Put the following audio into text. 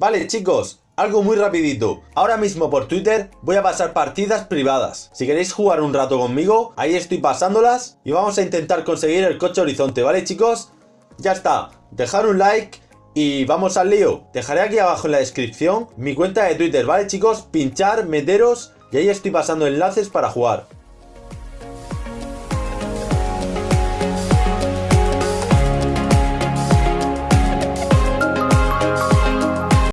Vale chicos, algo muy rapidito. Ahora mismo por Twitter voy a pasar partidas privadas. Si queréis jugar un rato conmigo, ahí estoy pasándolas. Y vamos a intentar conseguir el coche horizonte, ¿vale chicos? Ya está. Dejar un like y vamos al lío. Dejaré aquí abajo en la descripción mi cuenta de Twitter, ¿vale chicos? Pinchar, meteros y ahí estoy pasando enlaces para jugar.